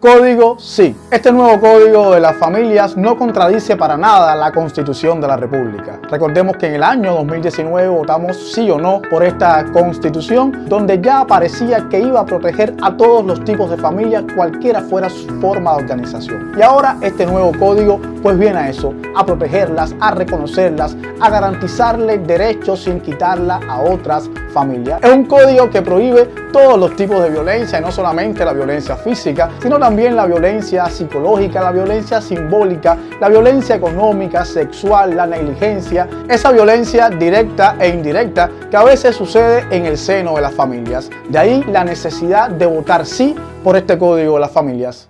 Código sí. Este nuevo Código de las Familias no contradice para nada la Constitución de la República. Recordemos que en el año 2019 votamos sí o no por esta Constitución, donde ya aparecía que iba a proteger a todos los tipos de familias, cualquiera fuera su forma de organización. Y ahora este nuevo Código pues viene a eso, a protegerlas, a reconocerlas, a garantizarles derechos sin quitarla a otras familias. Es un código que prohíbe todos los tipos de violencia, y no solamente la violencia física, sino también la violencia psicológica, la violencia simbólica, la violencia económica, sexual, la negligencia, esa violencia directa e indirecta que a veces sucede en el seno de las familias. De ahí la necesidad de votar sí por este código de las familias.